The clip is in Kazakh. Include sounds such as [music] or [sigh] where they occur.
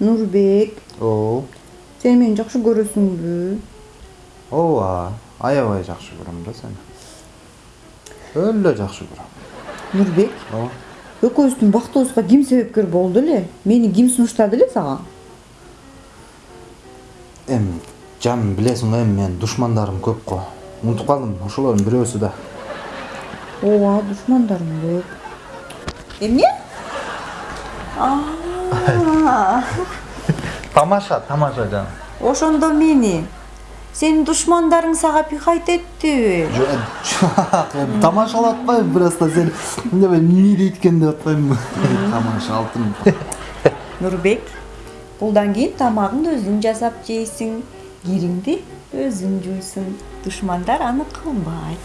нурбек о сен мени жакшы көрөсүңбү ооба аябай жакшы көрөм да сени өлө жакшы көрөм нурбек ооба экөөбүздүн бактыбызга ким себепкер болду эле мени ким сунуштады эле сага эми жаным билесиң го эми менин душмандарым көп го унутуп калдым ошолордун бирөөсү да ооба душмандарым көп эмне [laughs] тамаша тамаша жаным ошондо мени. Сенин душмандарың сага пихать эттиби жок бир азда сени эмне эмне дейт экен деп атпаймынбы тамаша алтын. [laughs] Нурбек булдан кийин тамагыңды өзүң жасап жейсиң кириңди өзүң жуйсуң. Душмандар аны кылбайт.